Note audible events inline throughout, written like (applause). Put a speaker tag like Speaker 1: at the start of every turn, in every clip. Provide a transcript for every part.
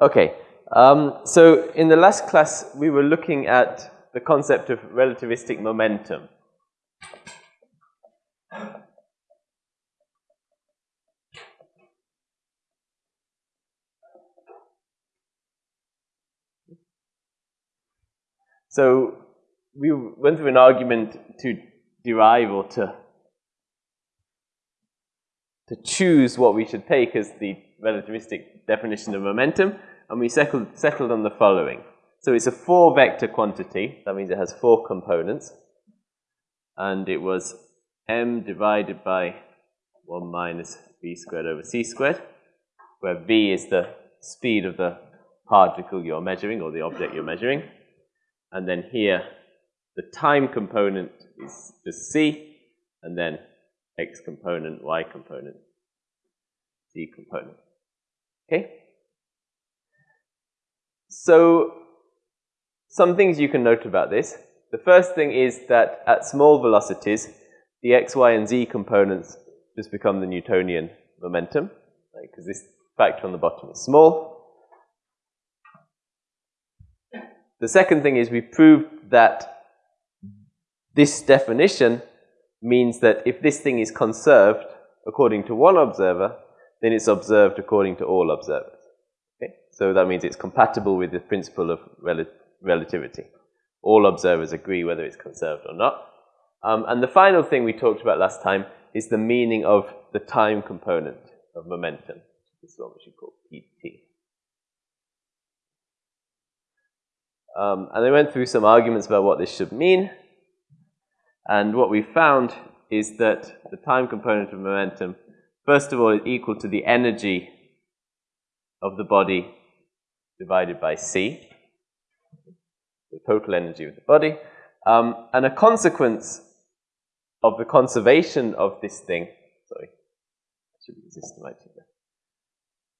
Speaker 1: Okay, um, so in the last class we were looking at the concept of relativistic momentum. So we went through an argument to derive or to to choose what we should take as the relativistic definition of momentum, and we settled, settled on the following. So it's a four vector quantity, that means it has four components, and it was m divided by 1 minus v squared over c squared, where v is the speed of the particle you're measuring or the object you're measuring. And then here, the time component is just c, and then x component, y component, z component. Okay? So, some things you can note about this. The first thing is that at small velocities, the x, y, and z components just become the Newtonian momentum, because this factor on the bottom is small. The second thing is we proved that this definition means that if this thing is conserved according to one observer, then it's observed according to all observers. Okay? So that means it's compatible with the principle of rel relativity. All observers agree whether it's conserved or not. Um, and the final thing we talked about last time is the meaning of the time component of momentum. This is what we should call PT. Um, and they went through some arguments about what this should mean. And what we found is that the time component of momentum, first of all, is equal to the energy of the body divided by c, the total energy of the body. Um, and a consequence of the conservation of this thing, sorry, I should be systematic there.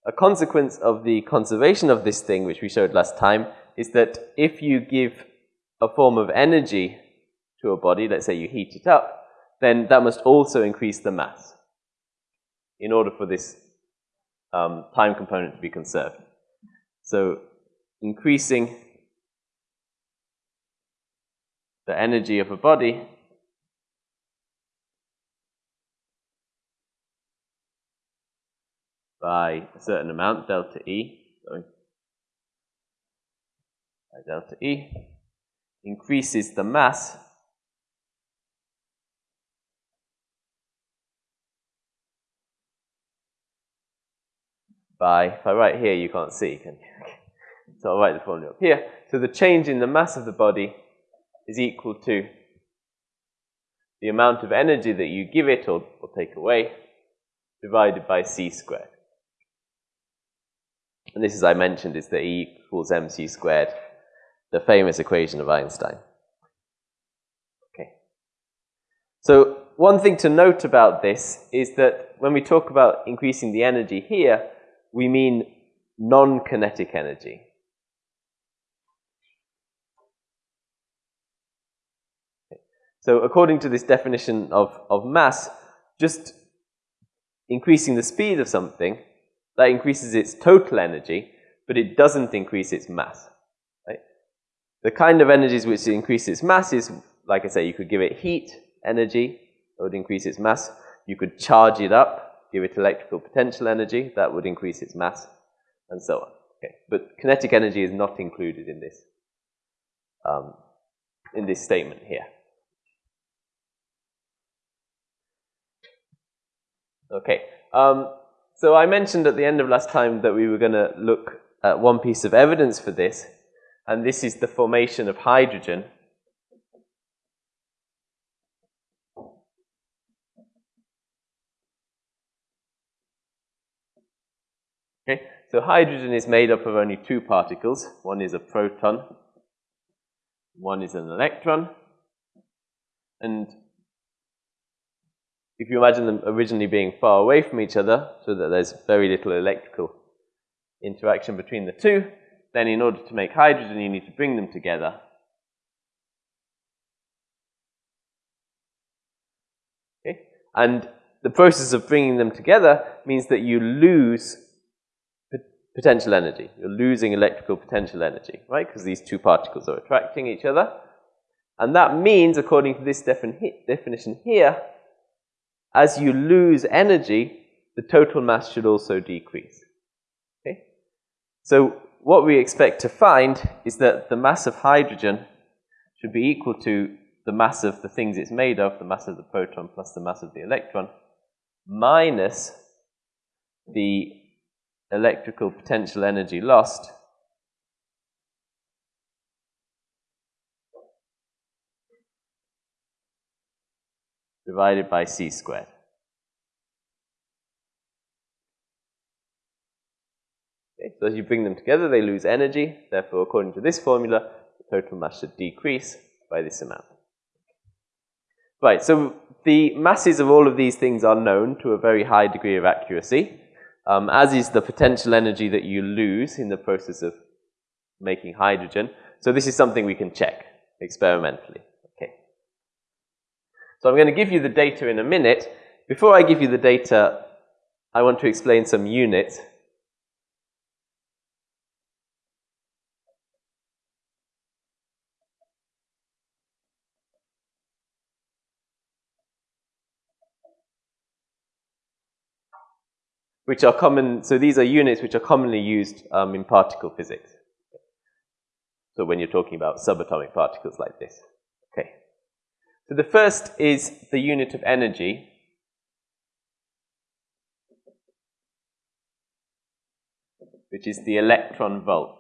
Speaker 1: A consequence of the conservation of this thing, which we showed last time, is that if you give a form of energy to a body, let's say you heat it up, then that must also increase the mass in order for this um, time component to be conserved. So increasing the energy of a body by a certain amount, delta E, sorry, by delta E, increases the mass by, if I write here, you can't see, can you? (laughs) so I'll write the formula up here. So the change in the mass of the body is equal to the amount of energy that you give it or, or take away divided by c squared. And this, as I mentioned, is the E equals mc squared, the famous equation of Einstein. Okay. So one thing to note about this is that when we talk about increasing the energy here, we mean non-kinetic energy. So according to this definition of, of mass, just increasing the speed of something, that increases its total energy, but it doesn't increase its mass. Right? The kind of energies which increase its mass is, like I say, you could give it heat energy, that would increase its mass. You could charge it up, give it electrical potential energy, that would increase its mass, and so on. Okay. But kinetic energy is not included in this, um, in this statement here. Okay. Um, so I mentioned at the end of last time that we were going to look at one piece of evidence for this, and this is the formation of hydrogen Okay, so hydrogen is made up of only two particles. One is a proton, one is an electron. And if you imagine them originally being far away from each other, so that there's very little electrical interaction between the two, then in order to make hydrogen, you need to bring them together. Okay? And the process of bringing them together means that you lose potential energy. You're losing electrical potential energy, right? Because these two particles are attracting each other. And that means, according to this defini definition here, as you lose energy, the total mass should also decrease. Okay? So what we expect to find is that the mass of hydrogen should be equal to the mass of the things it's made of, the mass of the proton plus the mass of the electron, minus the electrical potential energy lost divided by c squared. Okay, so as you bring them together, they lose energy. Therefore, according to this formula, the total mass should decrease by this amount. Right, so the masses of all of these things are known to a very high degree of accuracy, um, as is the potential energy that you lose in the process of making hydrogen. So this is something we can check experimentally. Okay. So I'm going to give you the data in a minute. Before I give you the data, I want to explain some units which are common, so these are units which are commonly used um, in particle physics. So when you're talking about subatomic particles like this. Okay. So the first is the unit of energy. Which is the electron volt.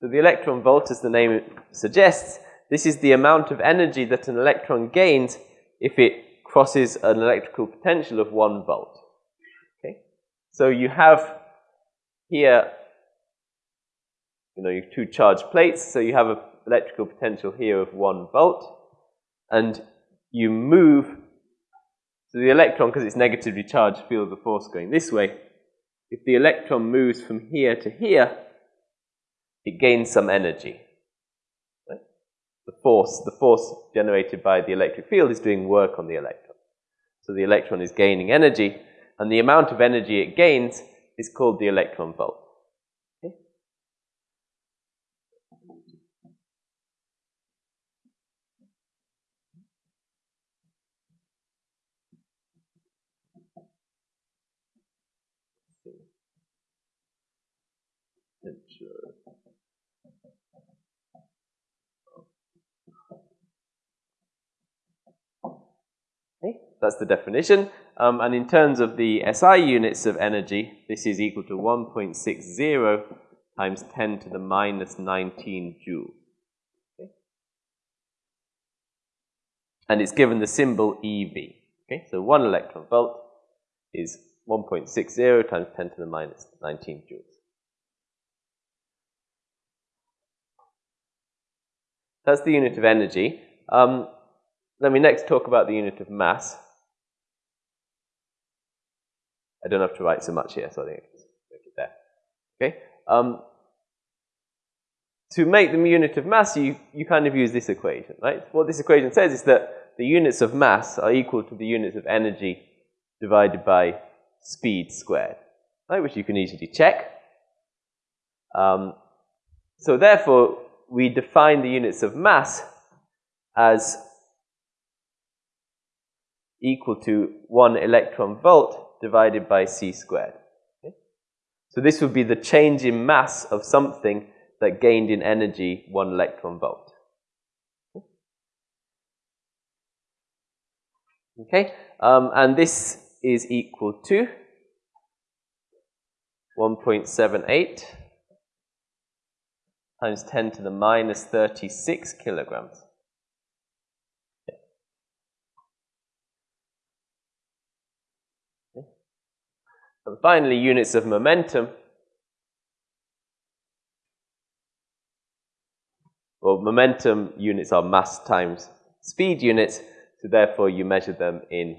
Speaker 1: So the electron volt, as the name suggests, this is the amount of energy that an electron gains if it crosses an electrical potential of 1 volt. Okay? So you have here, you know, you two charged plates, so you have an electrical potential here of 1 volt, and you move, so the electron, because it's negatively charged, feels the force going this way. If the electron moves from here to here, it gains some energy the force, the force generated by the electric field is doing work on the electron. So the electron is gaining energy, and the amount of energy it gains is called the electron volt. That's the definition. Um, and in terms of the SI units of energy, this is equal to 1.60 times 10 to the minus 19 joules. Okay. And it's given the symbol EV. Okay, so one electron volt is 1.60 times 10 to the minus 19 joules. That's the unit of energy. Um, let me next talk about the unit of mass. I don't have to write so much here, so I think I can make it there. Okay? Um, to make the unit of mass, you, you kind of use this equation, right? What this equation says is that the units of mass are equal to the units of energy divided by speed squared, right? Which you can easily check. Um, so therefore, we define the units of mass as equal to one electron volt divided by c squared. Okay? So this would be the change in mass of something that gained in energy one electron volt. Okay, um, and this is equal to 1.78 times 10 to the minus 36 kilograms. And finally, units of momentum. Well, momentum units are mass times speed units, so therefore you measure them in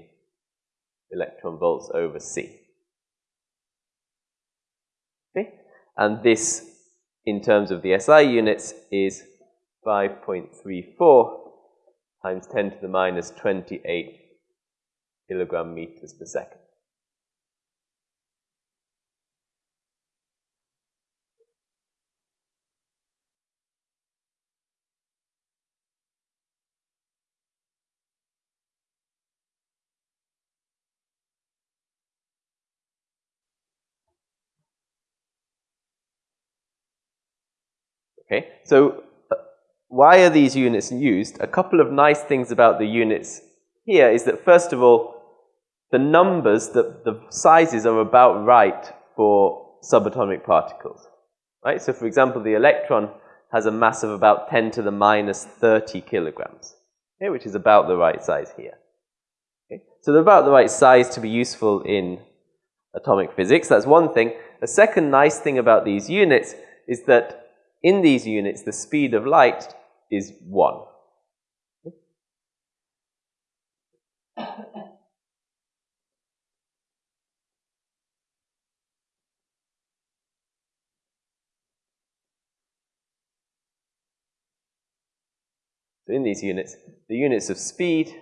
Speaker 1: electron volts over c. Okay? And this, in terms of the SI units, is 5.34 times 10 to the minus 28 kilogram meters per second. Okay, so uh, why are these units used? A couple of nice things about the units here is that first of all, the numbers, the, the sizes are about right for subatomic particles. Right? So for example, the electron has a mass of about 10 to the minus 30 kilograms, okay, which is about the right size here. Okay? So they're about the right size to be useful in atomic physics. That's one thing. A second nice thing about these units is that in these units, the speed of light is 1. So in these units, the units of speed,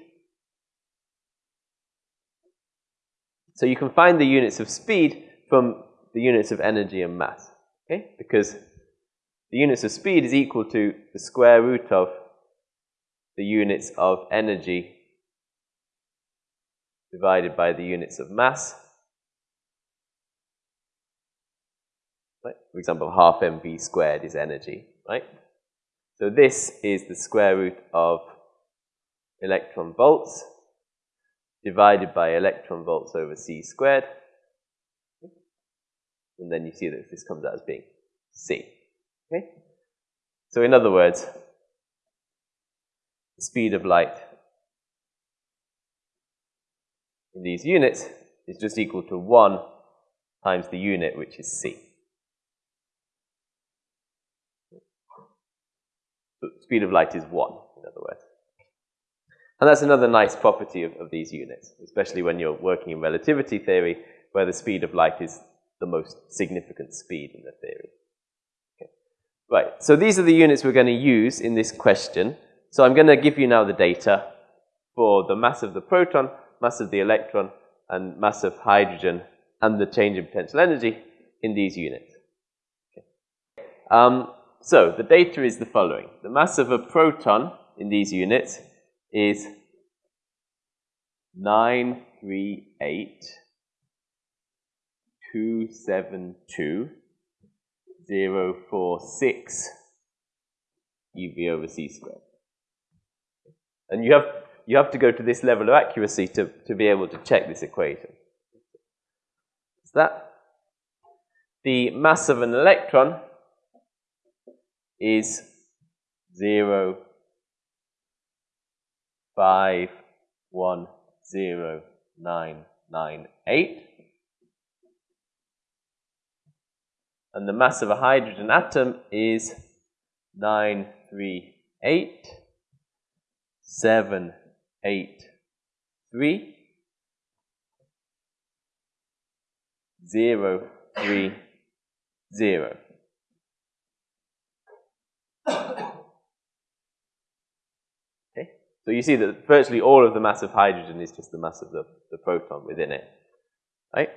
Speaker 1: so you can find the units of speed from the units of energy and mass, okay? Because the units of speed is equal to the square root of the units of energy divided by the units of mass. Right? For example, half mv squared is energy, right? So this is the square root of electron volts divided by electron volts over c squared. And then you see that this comes out as being c. Okay? So in other words, the speed of light in these units is just equal to 1 times the unit, which is c. So speed of light is 1, in other words. And that's another nice property of, of these units, especially when you're working in relativity theory, where the speed of light is the most significant speed in the theory. Right, so these are the units we're going to use in this question. So I'm going to give you now the data for the mass of the proton, mass of the electron, and mass of hydrogen, and the change in potential energy in these units. Okay. Um, so the data is the following. The mass of a proton in these units is 938,272 046 EV over C squared. And you have, you have to go to this level of accuracy to, to be able to check this equation. Is that the mass of an electron is 0, 5, 1, 0, 9, 9, 8. And the mass of a hydrogen atom is 938, 783, 0, 3, 0. Okay, so you see that virtually all of the mass of hydrogen is just the mass of the, the proton within it, right?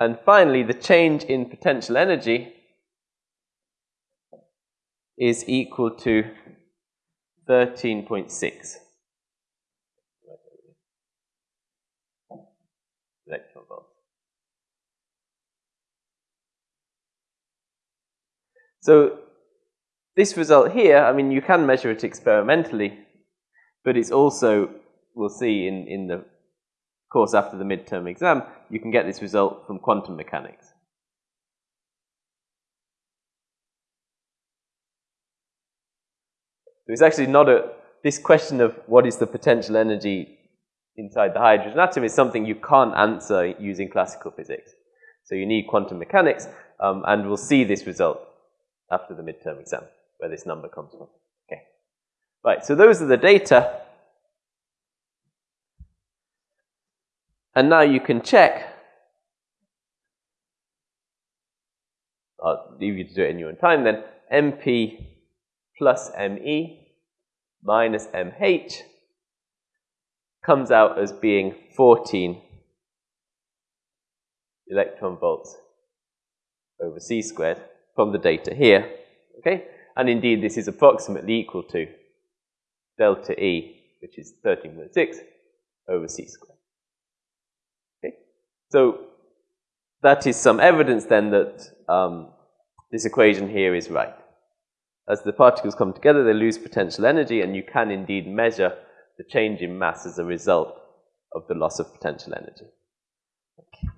Speaker 1: And finally, the change in potential energy is equal to 13.6 electron volts. So this result here, I mean, you can measure it experimentally, but it's also, we'll see in, in the course after the midterm exam, you can get this result from quantum mechanics. So it's actually not a, this question of what is the potential energy inside the hydrogen atom is something you can't answer using classical physics. So you need quantum mechanics, um, and we'll see this result after the midterm exam, where this number comes from. Okay. Right, so those are the data. And now you can check. I'll leave you to do it in your own time then. MP plus ME minus MH comes out as being 14 electron volts over c squared from the data here. Okay? And indeed, this is approximately equal to delta E, which is 13.6 over c squared. So that is some evidence then that um, this equation here is right. As the particles come together, they lose potential energy, and you can indeed measure the change in mass as a result of the loss of potential energy. Okay.